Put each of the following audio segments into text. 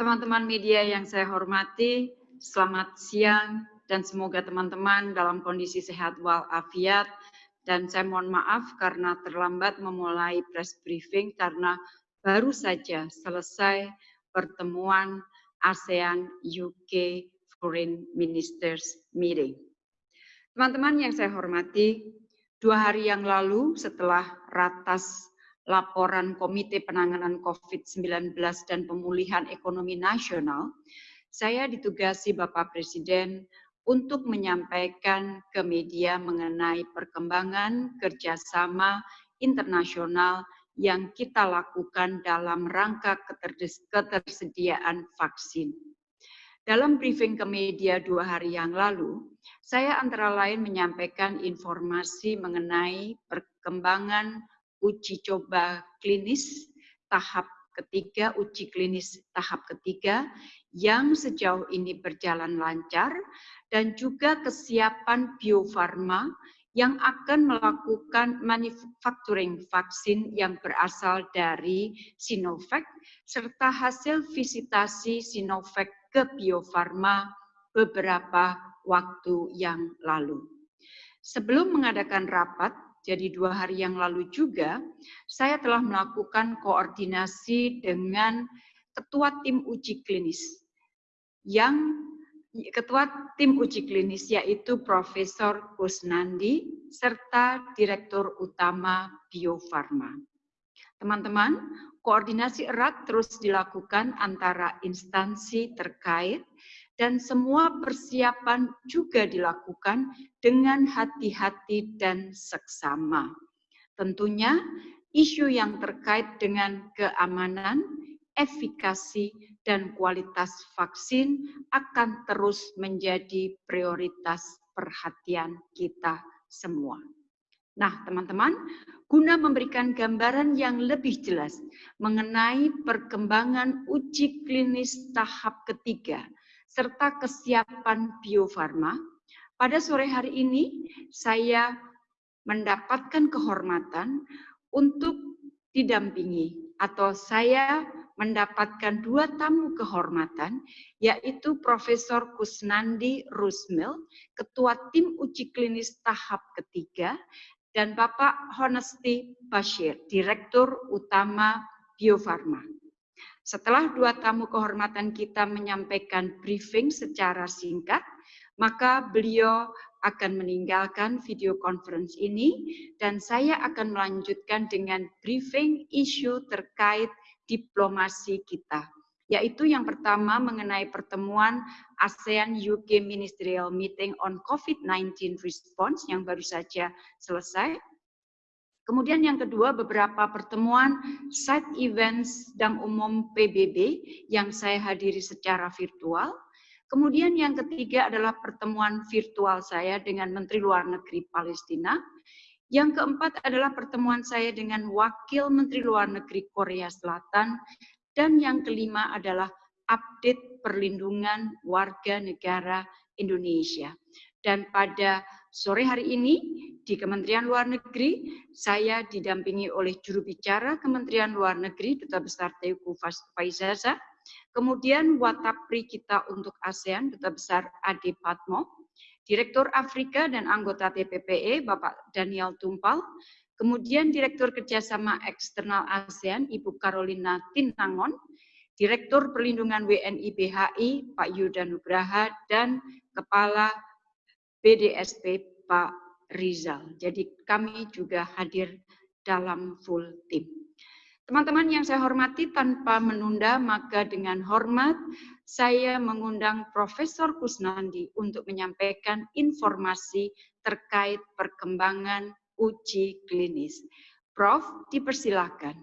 Teman-teman media yang saya hormati, selamat siang dan semoga teman-teman dalam kondisi sehat walafiat dan saya mohon maaf karena terlambat memulai press briefing karena baru saja selesai pertemuan ASEAN UK Foreign Ministers Meeting. Teman-teman yang saya hormati, dua hari yang lalu setelah ratas laporan Komite Penanganan COVID-19 dan Pemulihan Ekonomi Nasional, saya ditugasi Bapak Presiden untuk menyampaikan ke media mengenai perkembangan kerjasama internasional yang kita lakukan dalam rangka ketersediaan vaksin. Dalam briefing ke media dua hari yang lalu, saya antara lain menyampaikan informasi mengenai perkembangan uji coba klinis tahap ketiga, uji klinis tahap ketiga yang sejauh ini berjalan lancar dan juga kesiapan Bio Farma yang akan melakukan manufacturing vaksin yang berasal dari Sinovac serta hasil visitasi Sinovac ke Bio Farma beberapa waktu yang lalu. Sebelum mengadakan rapat, jadi dua hari yang lalu juga, saya telah melakukan koordinasi dengan ketua tim uji klinis yang ketua tim uji klinis yaitu Profesor Kusnandi serta Direktur Utama Bio Farma. Teman-teman, koordinasi erat terus dilakukan antara instansi terkait dan semua persiapan juga dilakukan dengan hati-hati dan seksama. Tentunya isu yang terkait dengan keamanan, efikasi, dan kualitas vaksin akan terus menjadi prioritas perhatian kita semua. Nah, teman-teman, guna memberikan gambaran yang lebih jelas mengenai perkembangan uji klinis tahap ketiga serta kesiapan Bio Farma, pada sore hari ini saya mendapatkan kehormatan untuk didampingi atau saya mendapatkan dua tamu kehormatan, yaitu Profesor Kusnandi Rusmil, Ketua Tim Uji Klinis Tahap Ketiga, dan Bapak Honesty Bashir, Direktur Utama Bio Farma. Setelah dua tamu kehormatan kita menyampaikan briefing secara singkat, maka beliau akan meninggalkan video conference ini dan saya akan melanjutkan dengan briefing isu terkait diplomasi kita yaitu yang pertama mengenai pertemuan ASEAN UK Ministerial Meeting on COVID-19 Response yang baru saja selesai Kemudian yang kedua, beberapa pertemuan side events dan umum PBB yang saya hadiri secara virtual. Kemudian yang ketiga adalah pertemuan virtual saya dengan Menteri Luar Negeri Palestina. Yang keempat adalah pertemuan saya dengan Wakil Menteri Luar Negeri Korea Selatan. Dan yang kelima adalah update perlindungan warga negara Indonesia. Dan pada sore hari ini di Kementerian Luar Negeri, saya didampingi oleh juru bicara Kementerian Luar Negeri, Duta Besar Teuku Faizaza, kemudian Watapri kita untuk ASEAN, Duta Besar Ade Patmo, Direktur Afrika dan anggota TPPE, Bapak Daniel Tumpal, kemudian Direktur Kerjasama Eksternal ASEAN, Ibu Carolina Tinangon, Direktur Perlindungan WNI BHI, Pak Yuda Nugraha, dan Kepala BDSP Pak Rizal. Jadi kami juga hadir dalam full tim. Teman-teman yang saya hormati tanpa menunda maka dengan hormat saya mengundang Profesor Kusnandi untuk menyampaikan informasi terkait perkembangan uji klinis. Prof, dipersilakan.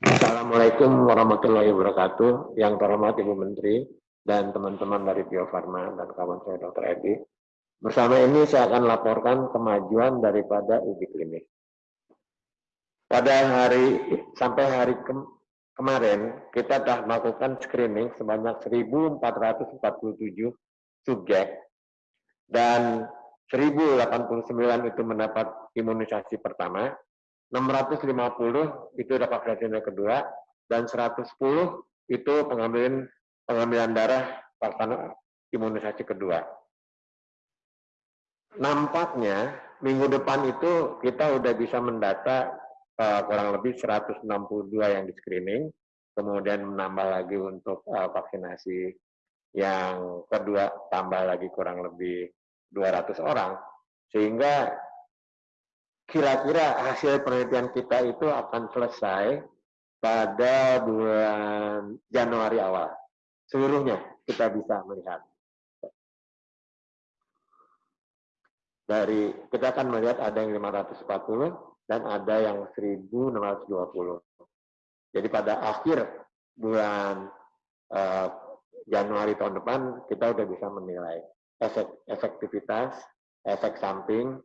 Assalamualaikum warahmatullahi wabarakatuh. Yang terhormat Ibu Menteri, dan teman-teman dari Bio Farma dan kawan saya Dr. Edi. Bersama ini saya akan laporkan kemajuan daripada uji klinik. Pada hari sampai hari ke, kemarin kita telah melakukan screening sebanyak 1.447 subjek dan 1089 itu mendapat imunisasi pertama, 650 itu dapat vaksin kedua, dan 110 itu pengambilan pengambilan darah vaksin imunisasi kedua. Nampaknya minggu depan itu kita udah bisa mendata uh, kurang lebih 162 yang di screening, kemudian menambah lagi untuk uh, vaksinasi yang kedua tambah lagi kurang lebih 200 orang, sehingga kira-kira hasil penelitian kita itu akan selesai pada bulan Januari awal. Seluruhnya kita bisa melihat. Dari kita akan melihat ada yang 540 dan ada yang 1620. Jadi pada akhir bulan uh, Januari tahun depan kita udah bisa menilai efek efektivitas, efek samping,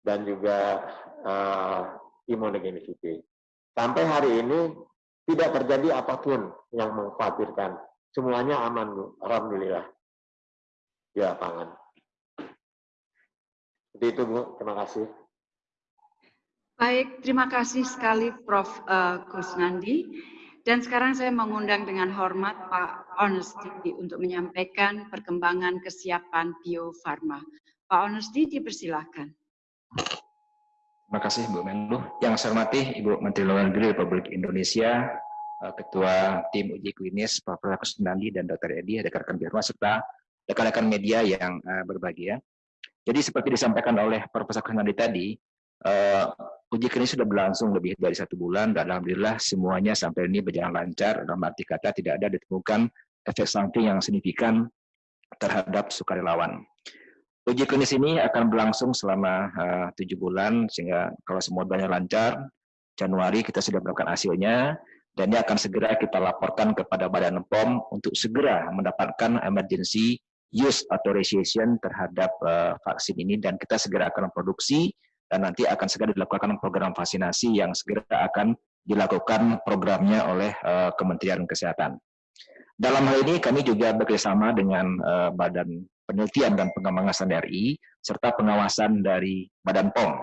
dan juga uh, immunogenicity. Sampai hari ini tidak terjadi apa pun yang mengkhawatirkan. Semuanya aman, Bu. Alhamdulillah. Di lapangan. Seperti itu, Bu. Terima kasih. Baik, terima kasih sekali Prof. Uh, Kusnandi. Dan sekarang saya mengundang dengan hormat Pak Honesty untuk menyampaikan perkembangan kesiapan Bio Farma. Pak Honesty dipersilahkan. Terima kasih Bu Menlu. Yang saya hormati Ibu Menteri Luar Negeri Republik Indonesia, eh, Ketua Tim Uji Klinis Prof. Kusnandi dan Dr. Edi, rekan-rekan Bio serta rekan-rekan media yang eh, berbahagia. Jadi seperti disampaikan oleh Profesor Kusnandi tadi, uh, uji klinis sudah berlangsung lebih dari satu bulan dan alhamdulillah semuanya sampai ini berjalan lancar dalam arti kata tidak ada ditemukan efek samping yang signifikan terhadap sukarelawan. Uji klinis ini akan berlangsung selama eh, tujuh bulan sehingga kalau semua banyak lancar Januari kita sudah mendapatkan hasilnya dan ini akan segera kita laporkan kepada Badan POM untuk segera mendapatkan emergency use authorization terhadap uh, vaksin ini dan kita segera akan produksi dan nanti akan segera dilakukan program vaksinasi yang segera akan dilakukan programnya oleh uh, Kementerian Kesehatan. Dalam hal ini kami juga bekerjasama dengan uh, Badan Penelitian dan Pengembangan RI serta pengawasan dari Badan POM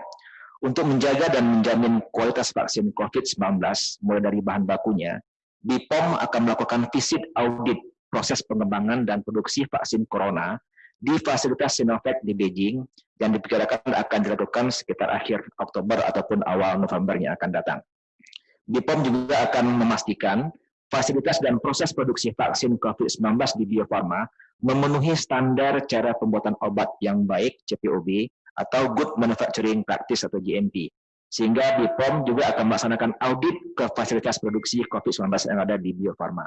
untuk menjaga dan menjamin kualitas vaksin COVID-19 mulai dari bahan bakunya. BPOM akan melakukan visit audit proses pengembangan dan produksi vaksin corona di fasilitas Sinovac di Beijing yang diperkirakan akan dilakukan sekitar akhir Oktober ataupun awal November yang akan datang. BPOM juga akan memastikan fasilitas dan proses produksi vaksin COVID-19 di Bio Farma memenuhi standar cara pembuatan obat yang baik CPOB atau Good Manufacturing Practice atau GMP. Sehingga BPOM juga akan melaksanakan audit ke fasilitas produksi COVID-19 yang ada di Bio Farma.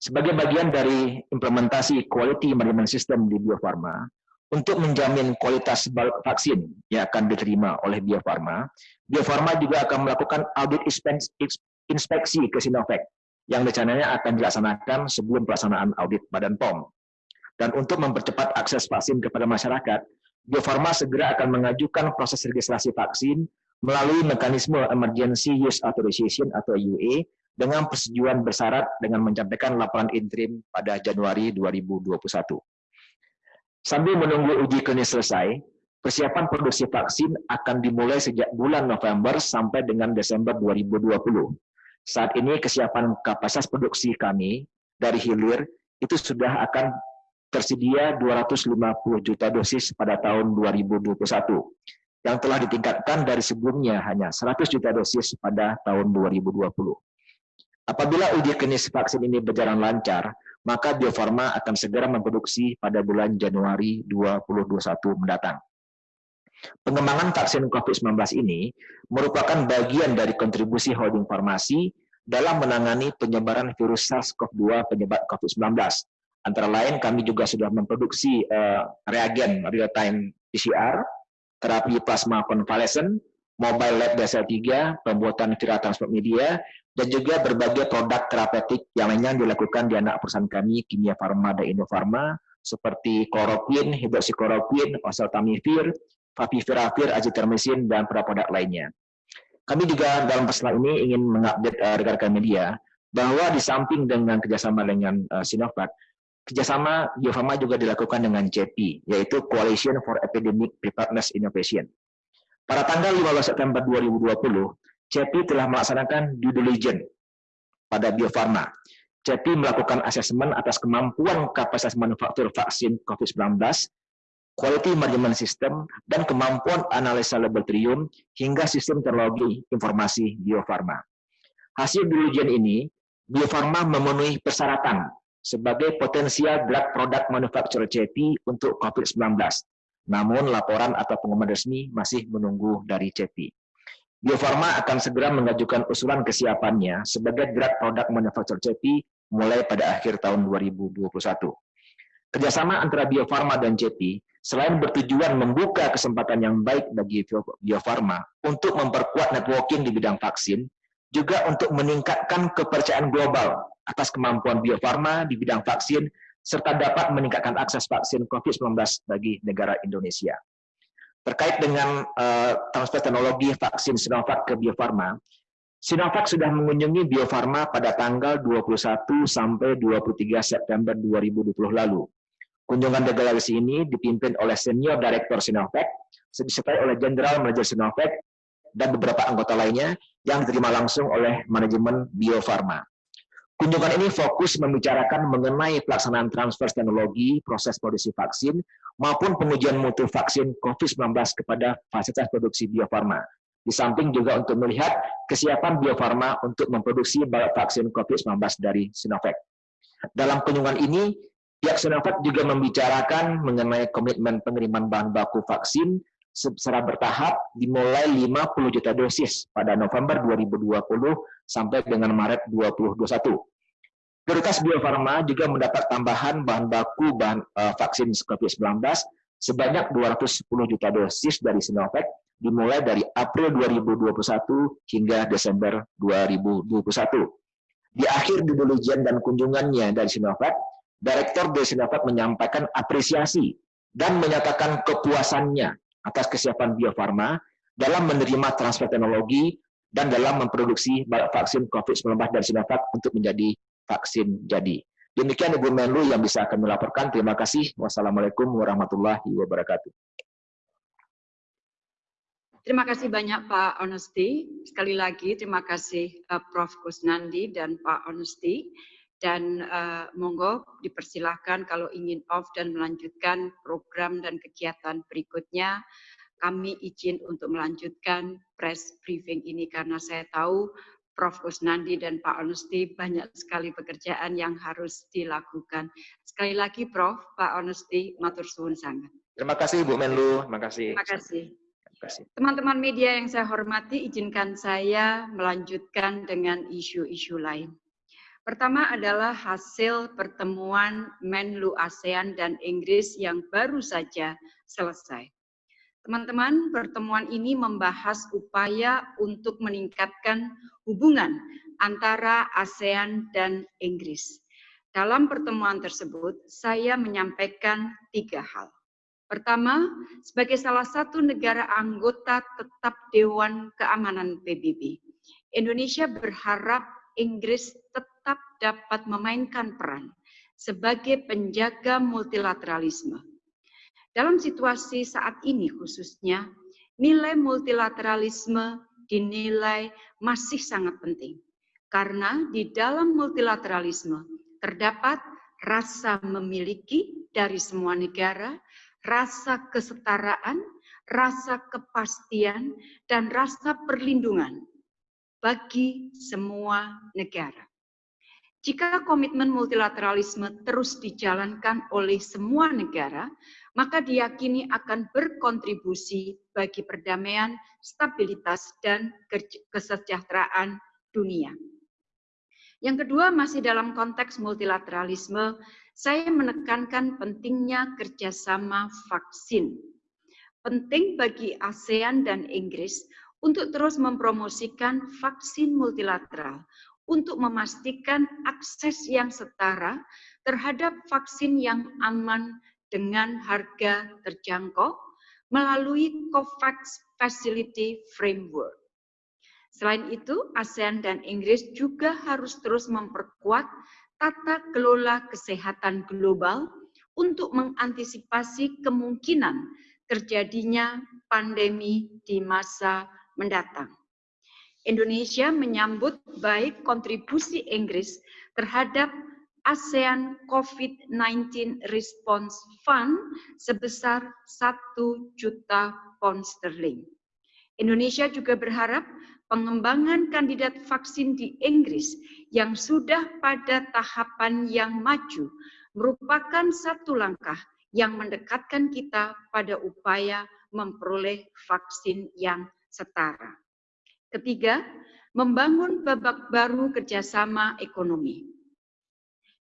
Sebagai bagian dari implementasi quality management system di Bio Farma, untuk menjamin kualitas vaksin yang akan diterima oleh Bio Farma, Bio Farma juga akan melakukan audit inspeksi ke Sinovac yang rencananya akan dilaksanakan sebelum pelaksanaan audit Badan POM. Dan untuk mempercepat akses vaksin kepada masyarakat, Bio Farma segera akan mengajukan proses registrasi vaksin melalui mekanisme Emergency Use Authorization atau UA dengan persetujuan bersyarat dengan menyampaikan laporan interim pada Januari 2021. Sambil menunggu uji klinis selesai, persiapan produksi vaksin akan dimulai sejak bulan November sampai dengan Desember 2020. Saat ini kesiapan kapasitas produksi kami dari hilir itu sudah akan tersedia 250 juta dosis pada tahun 2021 yang telah ditingkatkan dari sebelumnya hanya 100 juta dosis pada tahun 2020. Apabila uji klinis vaksin ini berjalan lancar, maka Bio Farma akan segera memproduksi pada bulan Januari 2021 mendatang. Pengembangan vaksin COVID-19 ini merupakan bagian dari kontribusi holding farmasi dalam menangani penyebaran virus SARS-CoV-2 penyebab COVID-19. Antara lain kami juga sudah memproduksi uh, reagen real-time PCR, terapi plasma konvalesen, mobile lab dasar 3, pembuatan viral transport media, dan juga berbagai produk terapeutik yang lainnya dilakukan di anak perusahaan kami, Kimia Farma dan Indofarma, seperti kloroquine, hidroksikloroquine, oseltamivir, favipiravir, azithromycin, dan produk lainnya. Kami juga dalam pesan ini ingin mengupdate uh, rekan-rekan media bahwa di samping dengan kerjasama dengan uh, Sinovac, kerjasama Farma juga dilakukan dengan CEPI, yaitu Coalition for Epidemic Preparedness Innovation. Pada tanggal 15 September 2020, CEPI telah melaksanakan due diligence pada Bio Farma. CEPI melakukan asesmen atas kemampuan kapasitas manufaktur vaksin COVID-19, quality management system, dan kemampuan analisa laboratorium hingga sistem teknologi informasi Bio Farma. Hasil ujian ini, Bio Farma memenuhi persyaratan sebagai potensial drug product manufacturer CEPI untuk COVID-19. Namun laporan atau pengumuman resmi masih menunggu dari CEPI. Bio Farma akan segera mengajukan usulan kesiapannya sebagai drug product manufacturer CEPI mulai pada akhir tahun 2021. Kerjasama antara Bio Farma dan CEPI selain bertujuan membuka kesempatan yang baik bagi Bio Farma untuk memperkuat networking di bidang vaksin, juga untuk meningkatkan kepercayaan global atas kemampuan Bio Farma di bidang vaksin, serta dapat meningkatkan akses vaksin COVID-19 bagi negara Indonesia. Terkait dengan uh, transfer teknologi vaksin Sinovac ke Bio Farma, Sinovac sudah mengunjungi Bio Farma pada tanggal 21 sampai 23 September 2020 lalu. Kunjungan delegasi ini dipimpin oleh Senior Director Sinovac, disertai oleh Jenderal Manager Sinovac, dan beberapa anggota lainnya yang diterima langsung oleh manajemen Bio Farma. Kunjungan ini fokus membicarakan mengenai pelaksanaan transfer teknologi proses produksi vaksin maupun pengujian mutu vaksin COVID-19 kepada fasilitas produksi Bio Farma. Di samping juga untuk melihat kesiapan Bio Farma untuk memproduksi vaksin COVID-19 dari Sinovac. Dalam kunjungan ini, pihak Sinovac juga membicarakan mengenai komitmen pengiriman bahan baku vaksin secara bertahap dimulai 50 juta dosis pada November 2020 sampai dengan Maret 2021. Prioritas Bio Farma juga mendapat tambahan bahan baku bahan uh, vaksin COVID-19 sebanyak 210 juta dosis dari Sinovac dimulai dari April 2021 hingga Desember 2021. Di akhir due dan kunjungannya dari Sinovac, Direktur dari Sinovac menyampaikan apresiasi dan menyatakan kepuasannya atas kesiapan Bio Farma dalam menerima transfer teknologi dan dalam memproduksi vaksin COVID-19 dari Sinovac untuk menjadi vaksin jadi. Demikian Ibu Menlu yang bisa kami laporkan. Terima kasih. Wassalamualaikum warahmatullahi wabarakatuh. Terima kasih banyak Pak Honesty. Sekali lagi terima kasih uh, Prof. Kusnandi dan Pak Honesty. Dan uh, monggo dipersilahkan kalau ingin off dan melanjutkan program dan kegiatan berikutnya, kami izin untuk melanjutkan press briefing ini karena saya tahu Prof. Kusnandi dan Pak Honesty banyak sekali pekerjaan yang harus dilakukan. Sekali lagi Prof, Pak Honesty, matur suwun sangat. Terima kasih Bu Menlu, terima kasih. Terima kasih. Teman-teman media yang saya hormati, izinkan saya melanjutkan dengan isu-isu lain. Pertama adalah hasil pertemuan Menlu ASEAN dan Inggris yang baru saja selesai. Teman-teman, pertemuan ini membahas upaya untuk meningkatkan hubungan antara ASEAN dan Inggris. Dalam pertemuan tersebut, saya menyampaikan tiga hal. Pertama, sebagai salah satu negara anggota tetap Dewan Keamanan PBB, Indonesia berharap Inggris tetap dapat memainkan peran sebagai penjaga multilateralisme. Dalam situasi saat ini khususnya, nilai multilateralisme dinilai masih sangat penting. Karena di dalam multilateralisme terdapat rasa memiliki dari semua negara, rasa kesetaraan, rasa kepastian, dan rasa perlindungan bagi semua negara. Jika komitmen multilateralisme terus dijalankan oleh semua negara, maka diyakini akan berkontribusi bagi perdamaian, stabilitas, dan kesejahteraan dunia. Yang kedua, masih dalam konteks multilateralisme, saya menekankan pentingnya kerjasama vaksin. Penting bagi ASEAN dan Inggris untuk terus mempromosikan vaksin multilateral untuk memastikan akses yang setara terhadap vaksin yang aman dengan harga terjangkau melalui COVAX Facility Framework. Selain itu, ASEAN dan Inggris juga harus terus memperkuat tata kelola kesehatan global untuk mengantisipasi kemungkinan terjadinya pandemi di masa mendatang. Indonesia menyambut baik kontribusi Inggris terhadap ASEAN COVID-19 Response Fund sebesar 1 juta pound sterling. Indonesia juga berharap pengembangan kandidat vaksin di Inggris yang sudah pada tahapan yang maju merupakan satu langkah yang mendekatkan kita pada upaya memperoleh vaksin yang setara. Ketiga, membangun babak baru kerjasama ekonomi.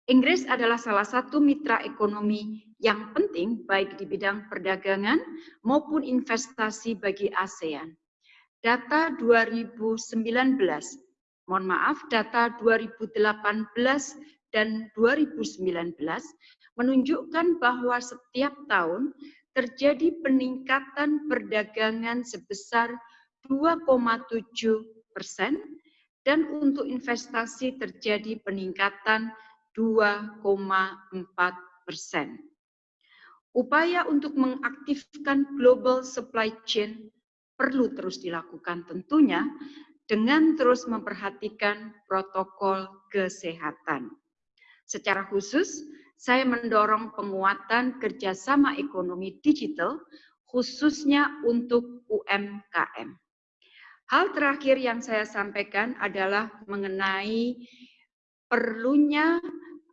Inggris adalah salah satu mitra ekonomi yang penting baik di bidang perdagangan maupun investasi bagi ASEAN. Data 2019, mohon maaf, data 2018 dan 2019 menunjukkan bahwa setiap tahun terjadi peningkatan perdagangan sebesar 2,7 persen dan untuk investasi terjadi peningkatan 2,4 persen. Upaya untuk mengaktifkan global supply chain perlu terus dilakukan tentunya dengan terus memperhatikan protokol kesehatan. Secara khusus, saya mendorong penguatan kerjasama ekonomi digital, khususnya untuk UMKM. Hal terakhir yang saya sampaikan adalah mengenai perlunya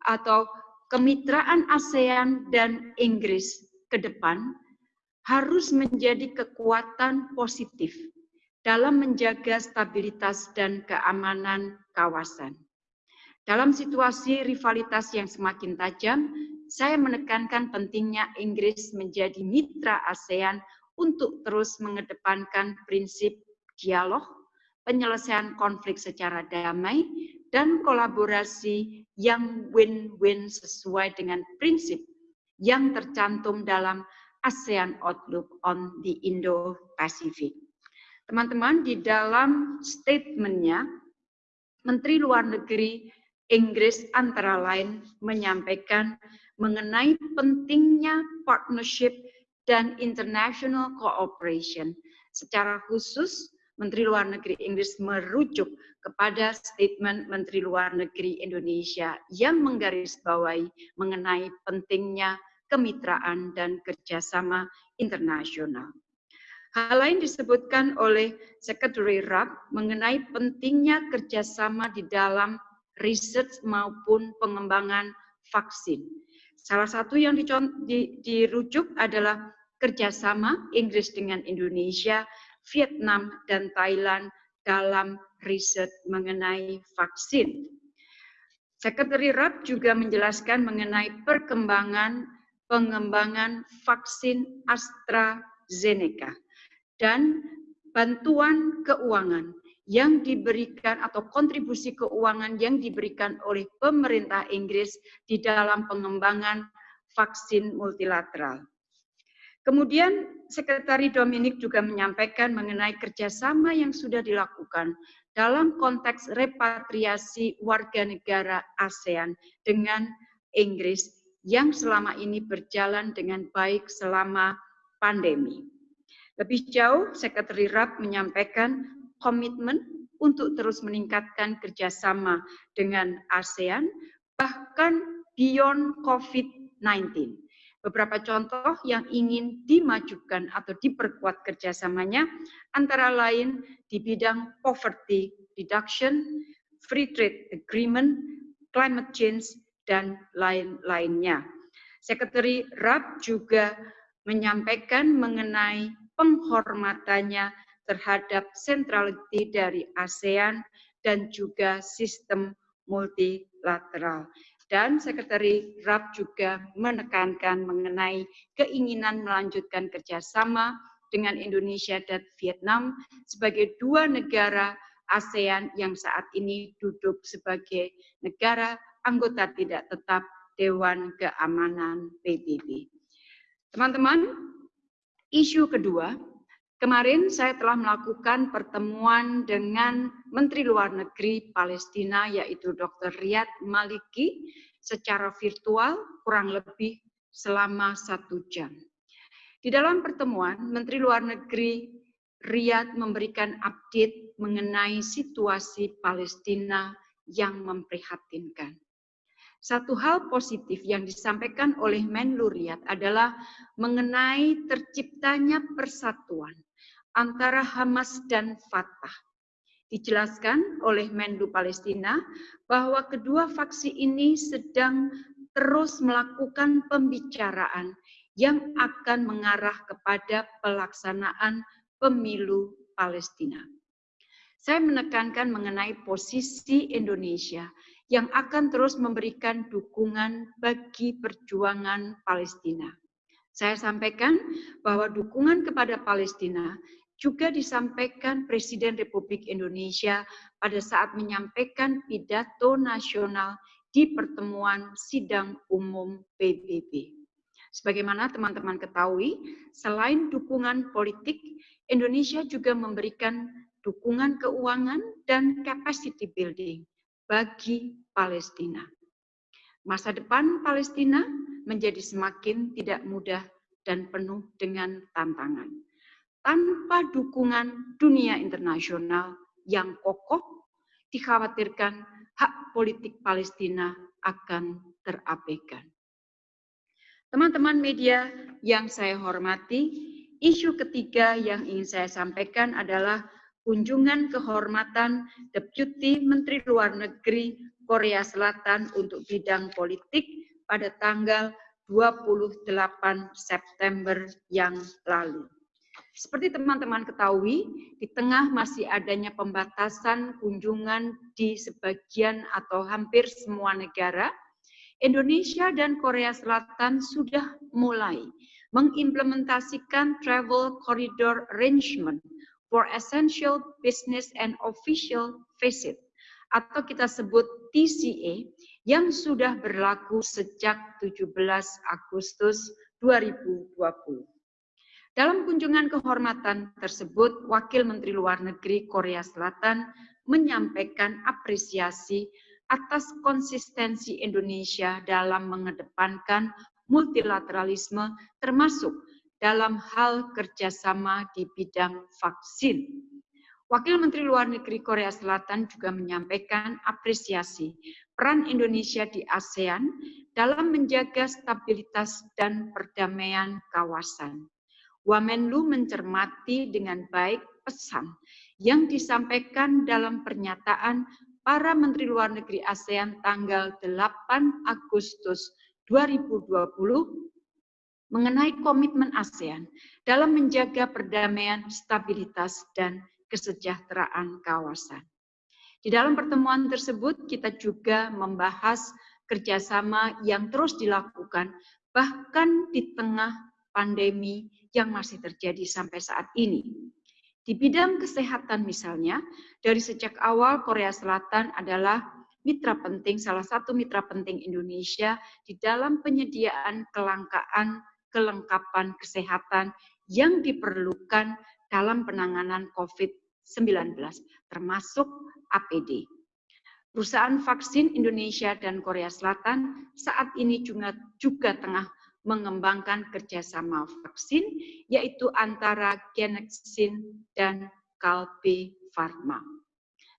atau kemitraan ASEAN dan Inggris ke depan harus menjadi kekuatan positif dalam menjaga stabilitas dan keamanan kawasan. Dalam situasi rivalitas yang semakin tajam, saya menekankan pentingnya Inggris menjadi mitra ASEAN untuk terus mengedepankan prinsip dialog, penyelesaian konflik secara damai, dan kolaborasi yang win-win sesuai dengan prinsip yang tercantum dalam ASEAN Outlook on the Indo-Pacific. Teman-teman, di dalam statementnya, Menteri Luar Negeri Inggris antara lain menyampaikan mengenai pentingnya partnership dan international cooperation. Secara khusus, Menteri Luar Negeri Inggris merujuk kepada statement Menteri Luar Negeri Indonesia yang menggarisbawahi mengenai pentingnya kemitraan dan kerjasama internasional. Hal lain disebutkan oleh Secretary Rabb mengenai pentingnya kerjasama di dalam riset maupun pengembangan vaksin. Salah satu yang dirujuk adalah kerjasama Inggris dengan Indonesia Vietnam, dan Thailand dalam riset mengenai vaksin. Sekretari RAP juga menjelaskan mengenai perkembangan pengembangan vaksin AstraZeneca dan bantuan keuangan yang diberikan atau kontribusi keuangan yang diberikan oleh pemerintah Inggris di dalam pengembangan vaksin multilateral. Kemudian Sekretari Dominik juga menyampaikan mengenai kerjasama yang sudah dilakukan dalam konteks repatriasi warga negara ASEAN dengan Inggris yang selama ini berjalan dengan baik selama pandemi. Lebih jauh, Sekretari RAP menyampaikan komitmen untuk terus meningkatkan kerjasama dengan ASEAN, bahkan beyond COVID-19 Beberapa contoh yang ingin dimajukan atau diperkuat kerjasamanya antara lain di bidang poverty reduction, free trade agreement, climate change, dan lain-lainnya. Sekretari RAP juga menyampaikan mengenai penghormatannya terhadap sentrality dari ASEAN dan juga sistem multilateral. Dan Sekretari RAP juga menekankan mengenai keinginan melanjutkan kerjasama dengan Indonesia dan Vietnam sebagai dua negara ASEAN yang saat ini duduk sebagai negara anggota tidak tetap Dewan Keamanan PBB. Teman-teman, isu kedua Kemarin saya telah melakukan pertemuan dengan Menteri Luar Negeri Palestina yaitu Dr. Riyad Maliki secara virtual kurang lebih selama satu jam. Di dalam pertemuan, Menteri Luar Negeri Riyadh memberikan update mengenai situasi Palestina yang memprihatinkan. Satu hal positif yang disampaikan oleh Menlu Riyadh adalah mengenai terciptanya persatuan antara Hamas dan Fatah. Dijelaskan oleh Menlu Palestina bahwa kedua faksi ini sedang terus melakukan pembicaraan yang akan mengarah kepada pelaksanaan pemilu Palestina. Saya menekankan mengenai posisi Indonesia yang akan terus memberikan dukungan bagi perjuangan Palestina. Saya sampaikan bahwa dukungan kepada Palestina juga disampaikan Presiden Republik Indonesia pada saat menyampaikan pidato nasional di pertemuan sidang umum PBB. Sebagaimana teman-teman ketahui, selain dukungan politik, Indonesia juga memberikan dukungan keuangan dan capacity building bagi Palestina. Masa depan Palestina menjadi semakin tidak mudah dan penuh dengan tantangan. Tanpa dukungan dunia internasional yang kokoh, dikhawatirkan hak politik Palestina akan terabaikan. Teman-teman media yang saya hormati, isu ketiga yang ingin saya sampaikan adalah kunjungan kehormatan Deputi Menteri Luar Negeri Korea Selatan untuk bidang politik pada tanggal 28 September yang lalu. Seperti teman-teman ketahui, di tengah masih adanya pembatasan kunjungan di sebagian atau hampir semua negara, Indonesia dan Korea Selatan sudah mulai mengimplementasikan travel corridor arrangement for Essential Business and Official Visit atau kita sebut TCA yang sudah berlaku sejak 17 Agustus 2020. Dalam kunjungan kehormatan tersebut, Wakil Menteri Luar Negeri Korea Selatan menyampaikan apresiasi atas konsistensi Indonesia dalam mengedepankan multilateralisme termasuk dalam hal kerjasama di bidang vaksin. Wakil Menteri Luar Negeri Korea Selatan juga menyampaikan apresiasi peran Indonesia di ASEAN dalam menjaga stabilitas dan perdamaian kawasan. Wamenlu mencermati dengan baik pesan yang disampaikan dalam pernyataan para Menteri Luar Negeri ASEAN tanggal 8 Agustus 2020 mengenai komitmen ASEAN dalam menjaga perdamaian, stabilitas, dan kesejahteraan kawasan. Di dalam pertemuan tersebut, kita juga membahas kerjasama yang terus dilakukan, bahkan di tengah pandemi yang masih terjadi sampai saat ini. Di bidang kesehatan misalnya, dari sejak awal Korea Selatan adalah mitra penting, salah satu mitra penting Indonesia di dalam penyediaan kelangkaan kelengkapan kesehatan yang diperlukan dalam penanganan COVID-19, termasuk APD. Perusahaan vaksin Indonesia dan Korea Selatan saat ini juga, juga tengah mengembangkan kerjasama vaksin, yaitu antara Genexin dan Kalbe Pharma.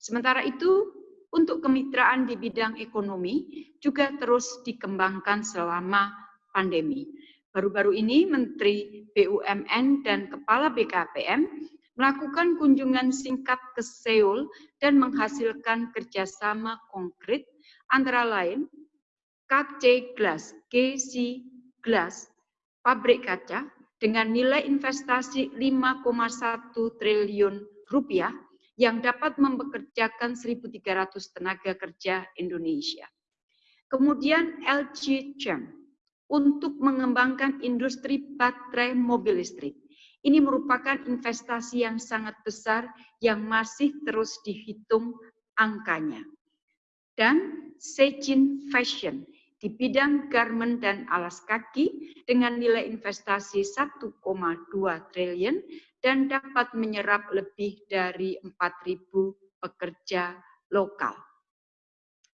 Sementara itu, untuk kemitraan di bidang ekonomi juga terus dikembangkan selama pandemi. Baru-baru ini Menteri BUMN dan Kepala BKPM melakukan kunjungan singkat ke Seoul dan menghasilkan kerjasama konkret antara lain KC Glass, KC Glass, pabrik kaca dengan nilai investasi 5,1 triliun rupiah yang dapat mempekerjakan 1.300 tenaga kerja Indonesia. Kemudian LG Chem untuk mengembangkan industri baterai mobil listrik. Ini merupakan investasi yang sangat besar yang masih terus dihitung angkanya. Dan Sejin Fashion di bidang garment dan alas kaki dengan nilai investasi 1,2 triliun dan dapat menyerap lebih dari 4.000 pekerja lokal.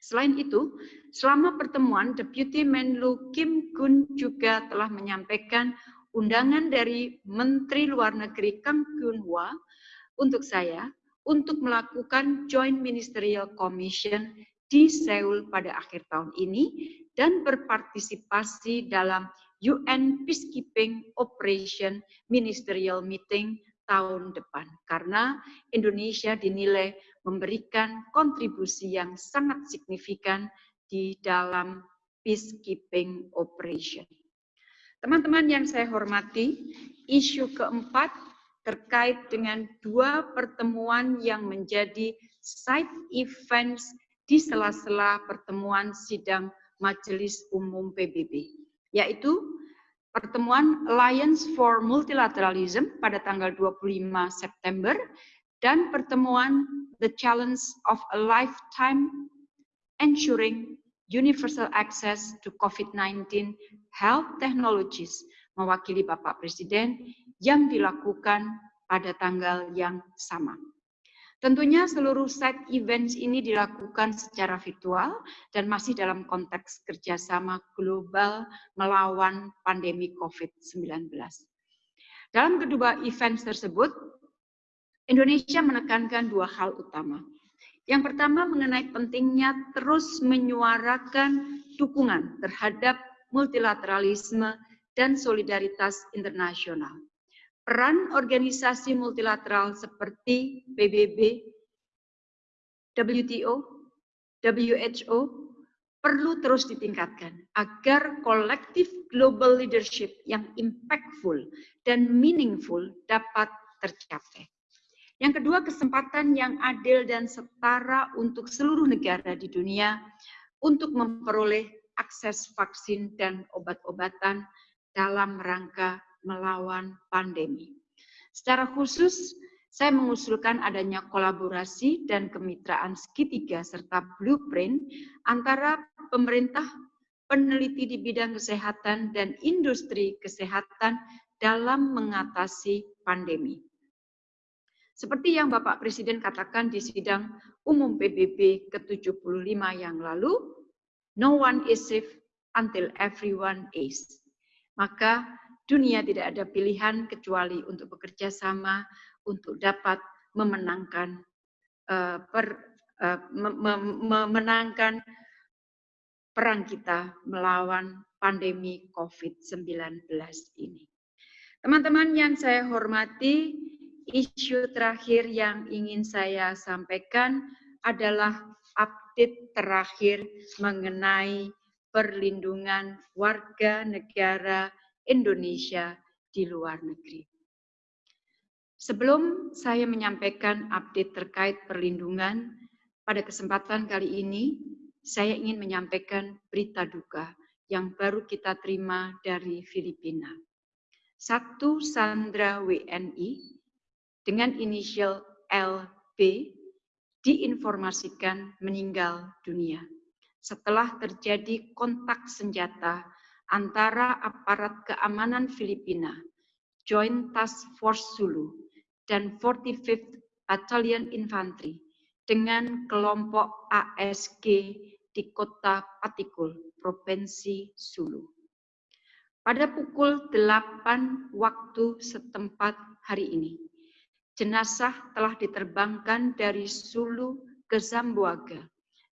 Selain itu, selama pertemuan, Deputi Menlu Kim Gun juga telah menyampaikan undangan dari Menteri Luar Negeri Kang Kyun-hwa untuk saya untuk melakukan Joint Ministerial Commission di Seoul pada akhir tahun ini dan berpartisipasi dalam UN Peacekeeping Operation Ministerial Meeting tahun depan. Karena Indonesia dinilai memberikan kontribusi yang sangat signifikan di dalam peacekeeping operation. Teman-teman yang saya hormati, isu keempat terkait dengan dua pertemuan yang menjadi side events di sela-sela pertemuan sidang Majelis Umum PBB, yaitu pertemuan Alliance for Multilateralism pada tanggal 25 September dan pertemuan The Challenge of a Lifetime Ensuring Universal Access to COVID-19 Health Technologies mewakili Bapak Presiden yang dilakukan pada tanggal yang sama. Tentunya seluruh side events ini dilakukan secara virtual dan masih dalam konteks kerjasama global melawan pandemi COVID-19. Dalam kedua events tersebut, Indonesia menekankan dua hal utama. Yang pertama mengenai pentingnya terus menyuarakan dukungan terhadap multilateralisme dan solidaritas internasional. Peran organisasi multilateral seperti PBB, WTO, WHO perlu terus ditingkatkan agar kolektif global leadership yang impactful dan meaningful dapat tercapai. Yang kedua, kesempatan yang adil dan setara untuk seluruh negara di dunia untuk memperoleh akses vaksin dan obat-obatan dalam rangka melawan pandemi. Secara khusus, saya mengusulkan adanya kolaborasi dan kemitraan segitiga serta blueprint antara pemerintah, peneliti di bidang kesehatan, dan industri kesehatan dalam mengatasi pandemi. Seperti yang Bapak Presiden katakan di sidang umum PBB ke-75 yang lalu, no one is safe until everyone is. Maka dunia tidak ada pilihan kecuali untuk bekerja sama untuk dapat memenangkan uh, per, uh, memenangkan perang kita melawan pandemi COVID-19 ini. Teman-teman yang saya hormati, isu terakhir yang ingin saya sampaikan adalah update terakhir mengenai perlindungan warga negara Indonesia di luar negeri. Sebelum saya menyampaikan update terkait perlindungan, pada kesempatan kali ini saya ingin menyampaikan berita duka yang baru kita terima dari Filipina. Satu sandra WNI dengan inisial LB diinformasikan meninggal dunia setelah terjadi kontak senjata antara aparat keamanan Filipina, Joint Task Force Sulu, dan 45th Battalion Infantry dengan kelompok ASG di kota Patikul, Provinsi Sulu. Pada pukul 8 waktu setempat hari ini, jenazah telah diterbangkan dari Sulu ke Zamboanga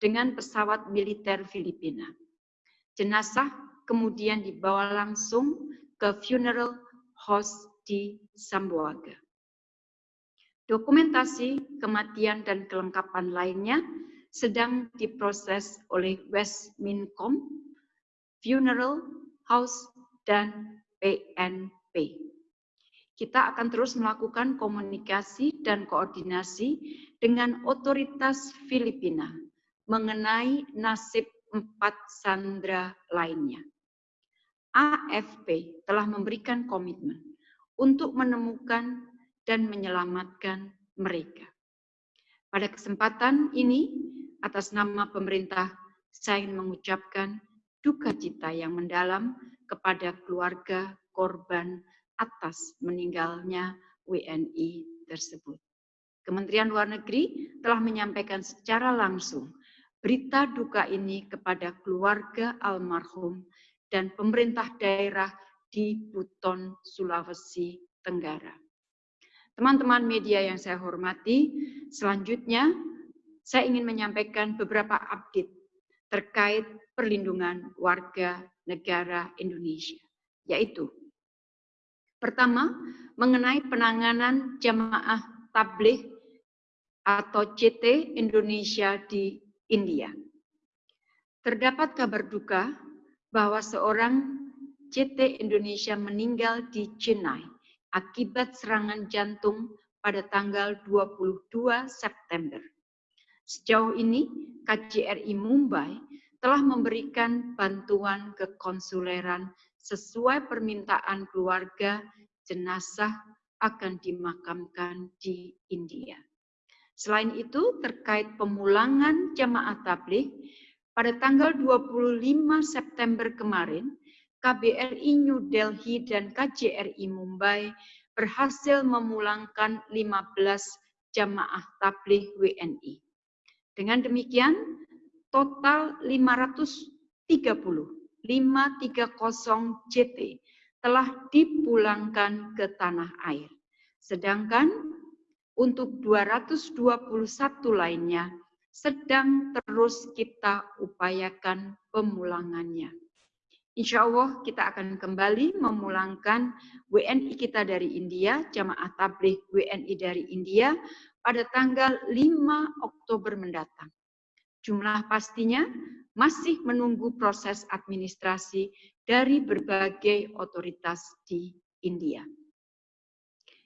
dengan pesawat militer Filipina. Jenazah kemudian dibawa langsung ke funeral house di Zamboanga. Dokumentasi kematian dan kelengkapan lainnya sedang diproses oleh Westmincom, Funeral House, dan PNP kita akan terus melakukan komunikasi dan koordinasi dengan otoritas Filipina mengenai nasib empat sandra lainnya. AFP telah memberikan komitmen untuk menemukan dan menyelamatkan mereka. Pada kesempatan ini, atas nama pemerintah, saya ingin mengucapkan duka cita yang mendalam kepada keluarga korban atas meninggalnya WNI tersebut. Kementerian Luar Negeri telah menyampaikan secara langsung berita duka ini kepada keluarga almarhum dan pemerintah daerah di Buton, Sulawesi Tenggara. Teman-teman media yang saya hormati, selanjutnya saya ingin menyampaikan beberapa update terkait perlindungan warga negara Indonesia, yaitu pertama, mengenai penanganan jamaah tabligh atau CT Indonesia di India. Terdapat kabar duka bahwa seorang CT Indonesia meninggal di Chennai akibat serangan jantung pada tanggal 22 September. Sejauh ini, KJRI Mumbai telah memberikan bantuan kekonsuleran sesuai permintaan keluarga jenazah akan dimakamkan di India. Selain itu, terkait pemulangan jamaah tabligh, pada tanggal 25 September kemarin, KBRI New Delhi dan KJRI Mumbai berhasil memulangkan 15 jamaah tabligh WNI. Dengan demikian, total 530, 530 JT telah dipulangkan ke tanah air. Sedangkan untuk 221 lainnya sedang terus kita upayakan pemulangannya. Insya Allah kita akan kembali memulangkan WNI kita dari India, jamaah tabligh WNI dari India pada tanggal 5 Oktober mendatang. Jumlah pastinya masih menunggu proses administrasi dari berbagai otoritas di India.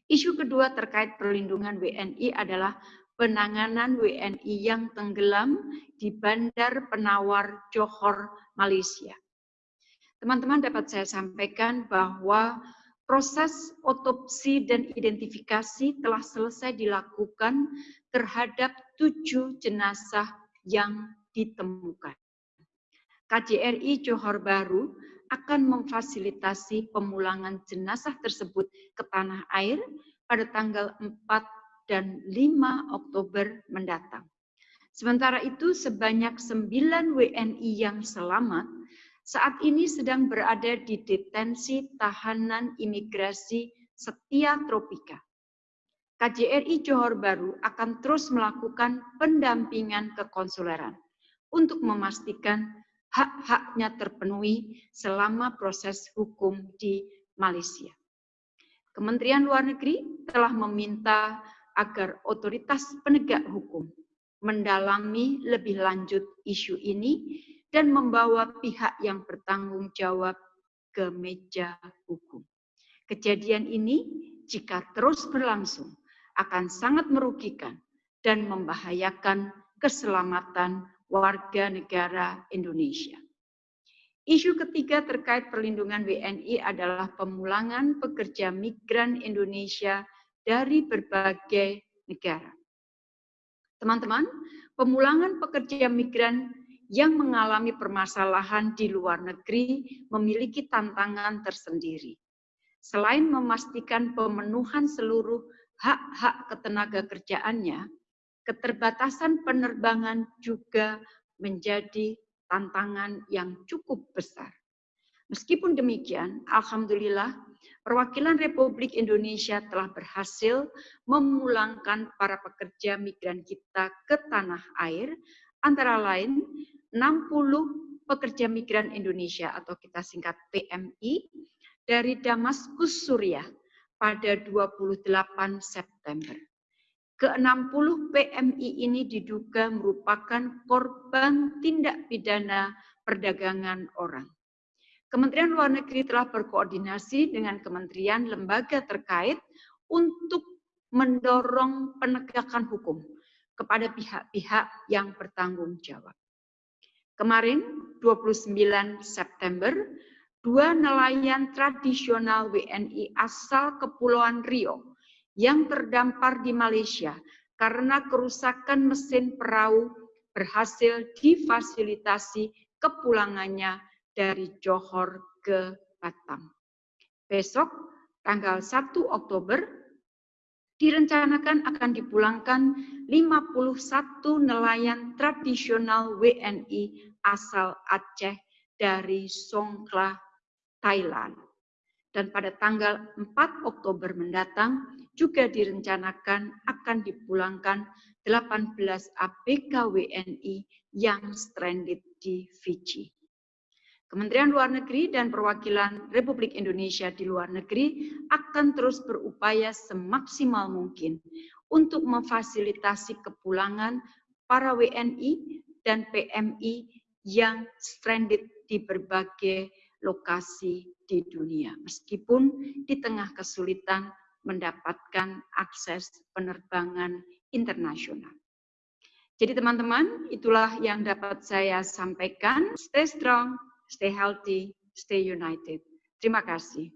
Isu kedua terkait perlindungan WNI adalah penanganan WNI yang tenggelam di Bandar Penawar Johor, Malaysia. Teman-teman dapat saya sampaikan bahwa proses otopsi dan identifikasi telah selesai dilakukan terhadap tujuh jenazah yang ditemukan. KJRI Johor Baru akan memfasilitasi pemulangan jenazah tersebut ke tanah air pada tanggal 4 dan 5 Oktober mendatang. Sementara itu, sebanyak 9 WNI yang selamat saat ini sedang berada di detensi tahanan imigrasi Setia Tropika. KJRI Johor Baru akan terus melakukan pendampingan kekonsuleran untuk memastikan hak-haknya terpenuhi selama proses hukum di Malaysia. Kementerian Luar Negeri telah meminta agar otoritas penegak hukum mendalami lebih lanjut isu ini dan membawa pihak yang bertanggung jawab ke meja hukum. Kejadian ini jika terus berlangsung akan sangat merugikan dan membahayakan keselamatan warga negara Indonesia. Isu ketiga terkait perlindungan WNI adalah pemulangan pekerja migran Indonesia dari berbagai negara. Teman-teman, pemulangan pekerja migran yang mengalami permasalahan di luar negeri memiliki tantangan tersendiri. Selain memastikan pemenuhan seluruh hak-hak ketenaga kerjaannya, keterbatasan penerbangan juga menjadi tantangan yang cukup besar. Meskipun demikian, Alhamdulillah, perwakilan Republik Indonesia telah berhasil memulangkan para pekerja migran kita ke tanah air, antara lain 60 pekerja migran Indonesia atau kita singkat PMI dari Damaskus Suriah pada 28 September. Ke-60 PMI ini diduga merupakan korban tindak pidana perdagangan orang. Kementerian Luar Negeri telah berkoordinasi dengan kementerian lembaga terkait untuk mendorong penegakan hukum kepada pihak-pihak yang bertanggung jawab. Kemarin 29 September, dua nelayan tradisional WNI asal Kepulauan Rio yang terdampar di Malaysia karena kerusakan mesin perahu berhasil difasilitasi kepulangannya dari Johor ke Batam. Besok, tanggal 1 Oktober, direncanakan akan dipulangkan 51 nelayan tradisional WNI asal Aceh dari Songkla, Thailand. Dan pada tanggal 4 Oktober mendatang juga direncanakan akan dipulangkan 18 ABK WNI yang stranded di Fiji. Kementerian Luar Negeri dan perwakilan Republik Indonesia di luar negeri akan terus berupaya semaksimal mungkin untuk memfasilitasi kepulangan para WNI dan PMI yang stranded di berbagai lokasi di dunia, meskipun di tengah kesulitan mendapatkan akses penerbangan internasional. Jadi teman-teman, itulah yang dapat saya sampaikan. Stay strong, stay healthy, stay united. Terima kasih.